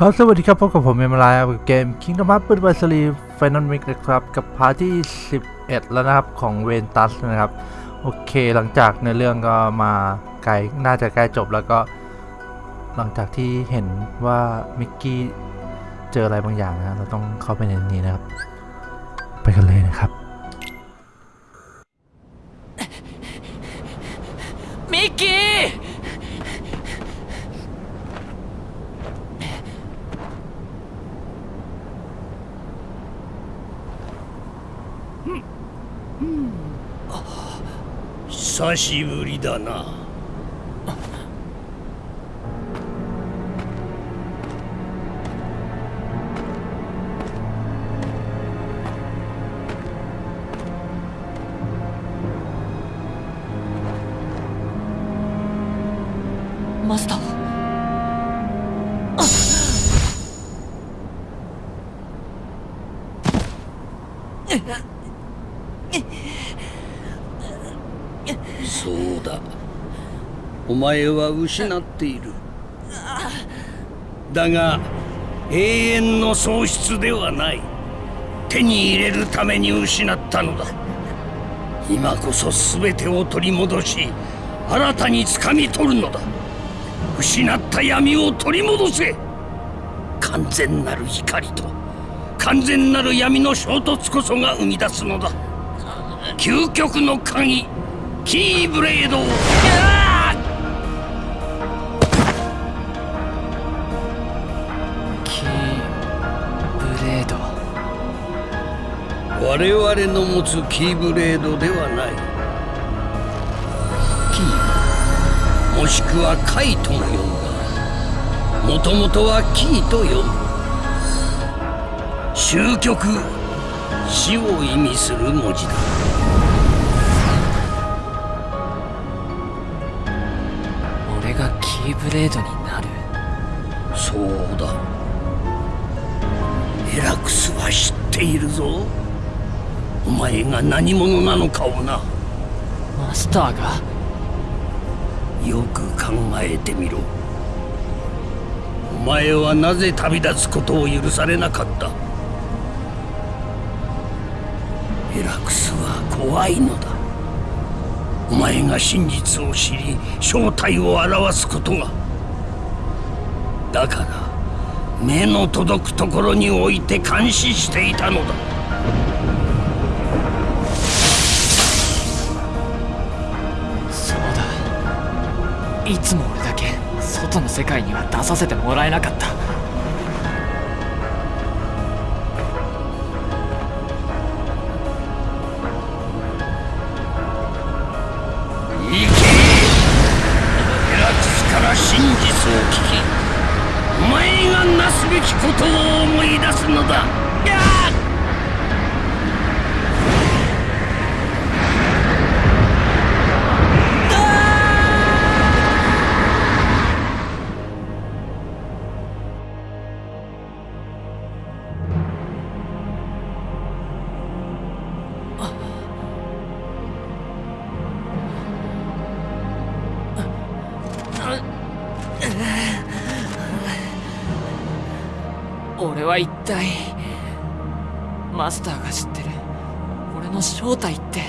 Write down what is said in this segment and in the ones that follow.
ครับสวัสดีครับพบกับผมเมมลายกับเกม Kingdom Hearts ปืนไวซรีไฟนอลมิกนะครับ กับพาร์ทที่ 11 แล้วนะครับ ของเวนตัสนะครับ โอเคหลังจากในเรื่องก็มาไกลน่าจะใกล้จบแล้วก็ หลังจากที่เห็นว่ามิกกี้เจออะไรบางอย่างนะเราต้องเข้าไปในนี้นะครับ ไปกันเลยนะครับ 久しぶりだな。マスターそうだお前は失っている。だが永遠の喪失ではない。手に入れるために失ったのだ。今こそ全てを取り戻し新たに掴み取るのだ。失った闇を取り戻せ。完全なる光と完全なる闇の衝突こそが生み出すのだ。究極の鍵キーブレードを。我々の持つキーブレードではない。キー。もしくはカイとも呼んだもともとはキーと呼ぶ。終局死を意味する文字だ。俺がキーブレードになる。そうだ。エラクスは知っているぞお前が何者なのかをな。マスターが。よく考えてみろ。お前はなぜ旅立つことを許されなかった。エラクスは怖いのだ。お前が真実を知り正体を表すことが。だから目の届くところに置いて監視していたのだいつも俺だけ外の世界には出させてもらえなかった。行けエラクスから真実を聞きお前がなすべきことを思い出すのだ。俺は一体マスターが知ってる俺の正体って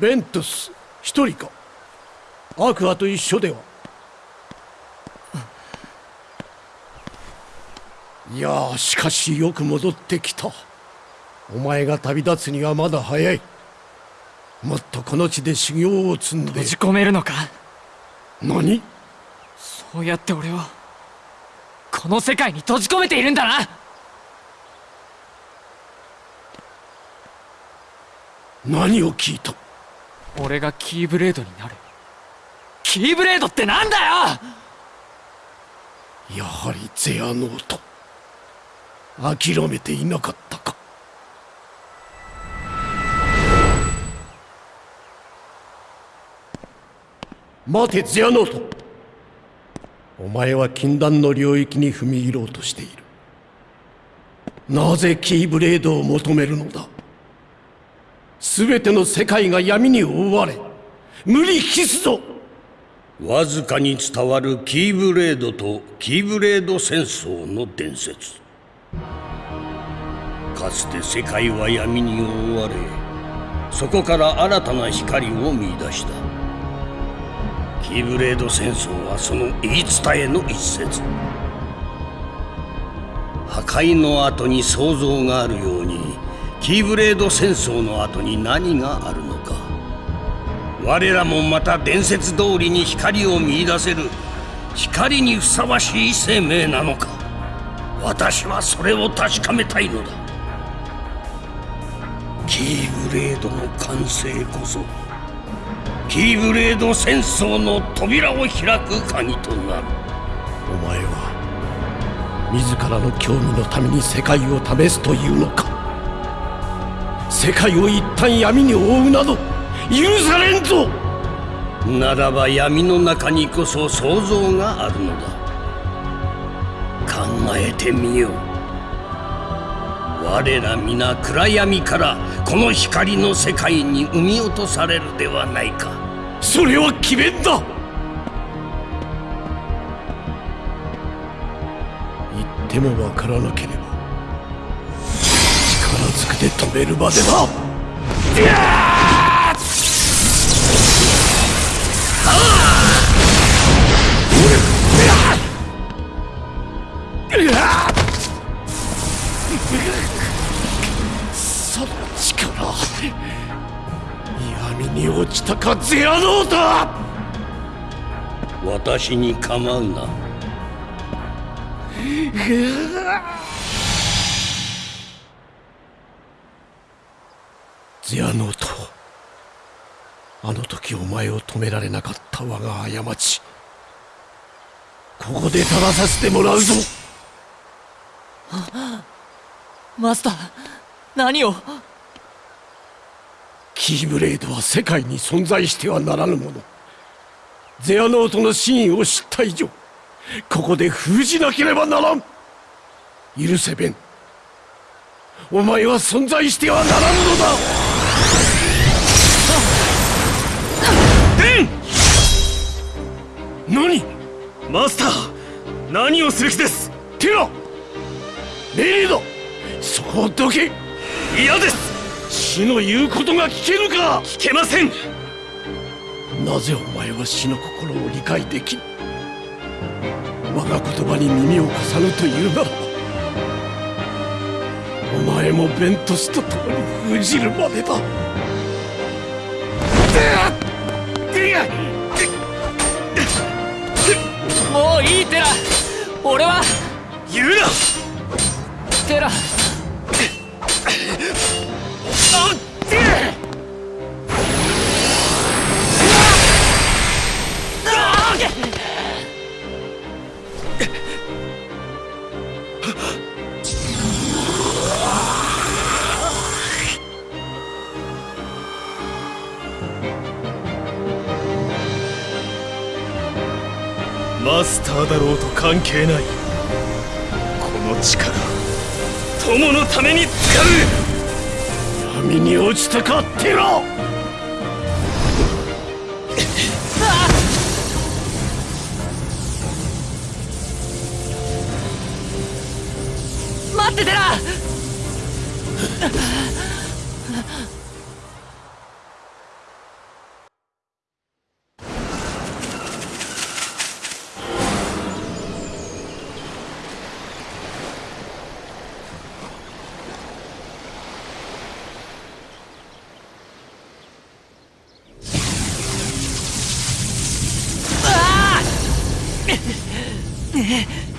ベントス一人か。アクアと一緒では。いやしかしよく戻ってきた。お前が旅立つにはまだ早い。もっとこの地で修行を積んで。閉じ込めるのか？何？そうやって俺をこの世界に閉じ込めているんだな。何を聞いた？俺がキーブレードになる。キーブレードってなんだよ！やはりゼアノート。諦めていなかったか待てゼアノート。お前は禁断の領域に踏み入ろうとしている。なぜキーブレードを求めるのだ？全ての世界が闇に覆われ無理期すぞ。わずかに伝わるキーブレードとキーブレード戦争の伝説。かつて世界は闇に覆われそこから新たな光を見出した。キーブレード戦争はその言い伝えの一節。破壊の後に創造があるようにキーブレード戦争の後に何があるのか。我らもまた伝説通りに光を見出せる光にふさわしい生命なのか。私はそれを確かめたいのだ。キーブレードの完成こそキーブレード戦争の扉を開く鍵となる。お前は自らの興味のために世界を試すというのか。世界を一旦闇に覆うなど許されんぞ。ならば闇の中にこそ創造があるのだ。考えてみよう。我ら皆暗闇からこの光の世界に生み落とされるではないか。それは決めんだ。言ってもわからなければ力ずくで止めるまでだ。たかゼアノータ。私に構うな。ゼアノートあの時お前を止められなかった我が過ち。ここで正させてもらうぞ。マスター何を？キーブレードは世界に存在してはならぬもの。ゼアノートの真意を知った以上ここで封じなければならん。許せベンお前は存在してはならぬのだ。何？マスター何をする気です？テラ命令だそこをどけ。嫌です死の言うことが聞けるか？聞けません。なぜお前は死の心を理解できぬ我が言葉に耳を貸さぬというならばお前もベントスと共に封じるまでだ。もういいテラ。俺は。言うな。テラマスターだろうと関係ない。この力友のために使う。闇に落ちたかテラ待ってテラ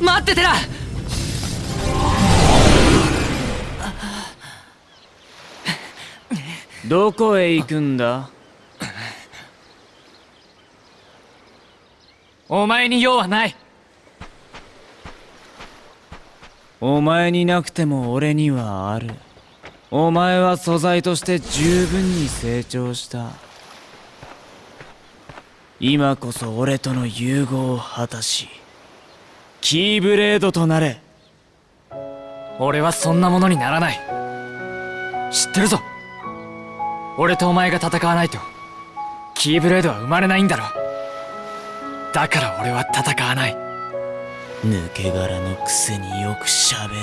待ってテラどこへ行くんだ？お前に用はない。お前になくても俺にはある。お前は素材として十分に成長した。今こそ俺との融合を果たしキーブレードとなれ。俺はそんなものにならない。知ってるぞ。俺とお前が戦わないと。キーブレードは生まれないんだろ。だから俺は戦わない。抜け殻のくせによくしゃべる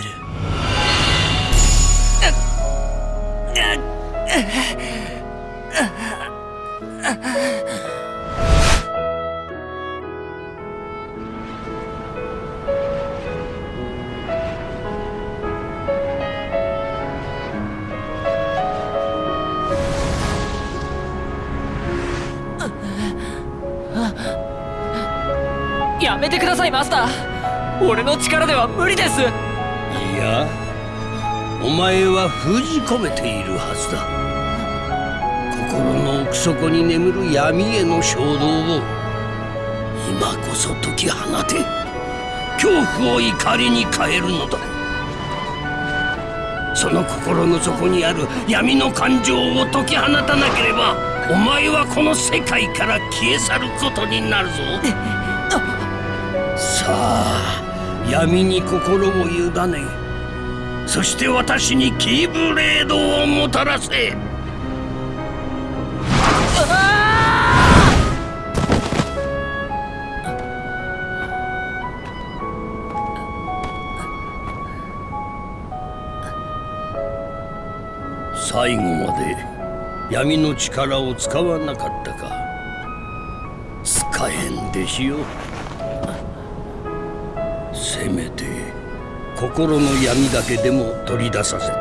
めてくださいマスター。俺の力では無理です。いやお前は封じ込めているはずだ。心の奥底に眠る闇への衝動を今こそ解き放て。恐怖を怒りに変えるのだ。その心の底にある闇の感情を解き放たなければお前はこの世界から消え去ることになるぞ。さあ闇に心を委ねそして私にキーブレードをもたらせ。最後まで闇の力を使わなかったか。使えんでしよせめて心の闇だけでも取り出させた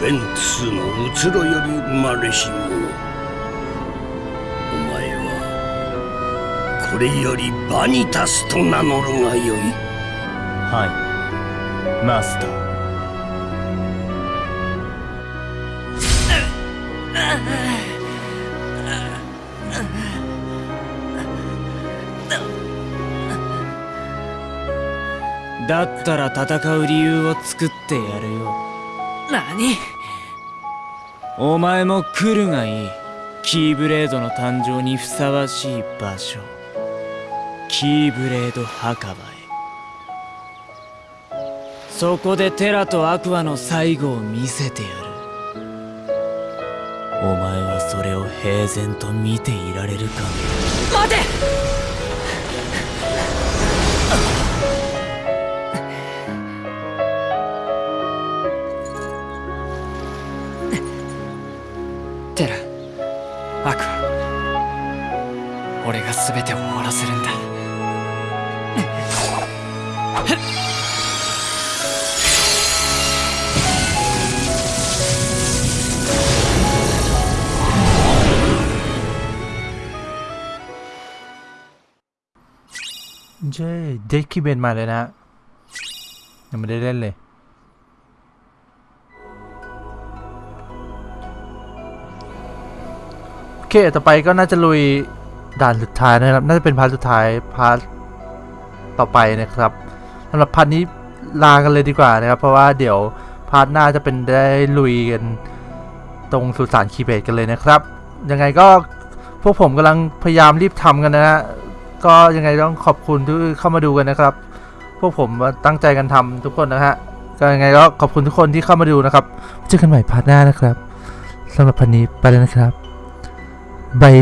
ベンツのうつろより生まれし者お前はこれよりバニタスと名乗るがよい。はい。マスター。だったら戦う理由を作ってやるよ何お前も来るがいい。キーブレードの誕生にふさわしい場所。キーブレード墓場へ。そこでテラとアクアの最後を見せてやる。お前はそれを平然と見ていられるか。待て俺が全てを終わらせるんだเจ้เด็กคีเบนมาเลยนะฮะยังไม่ได้เล่นเลย โอเค ต่อไปก็น่าจะลุย ด่านสุดท้ายนะครับ น่าจะเป็นพาร์ทสุดท้ายพาร์ทต่อไปนะครับสำหรับพาร์ทนี้ลากันเลยดีกว่านะครับ เพราะว่าเดี๋ยวพาร์ทหน้าจะเป็นได้ลุยกันตรงสุสานคีเบตกันเลยนะครับ ยังไงก็พวกผมกำลังพยายามรีบทำกันนะฮะก็ยังไงต้องขอบคุณที่เข้ามาดูกันนะครับ พวกผมตั้งใจกันทำทุกคนนะฮะก็ยังไงก็ขอบคุณทุกคนที่เข้ามาดูนะครับเจอกันใหม่พาร์ทหน้านะครับสำหรับพันนี้ไปแล้วนะครับบาย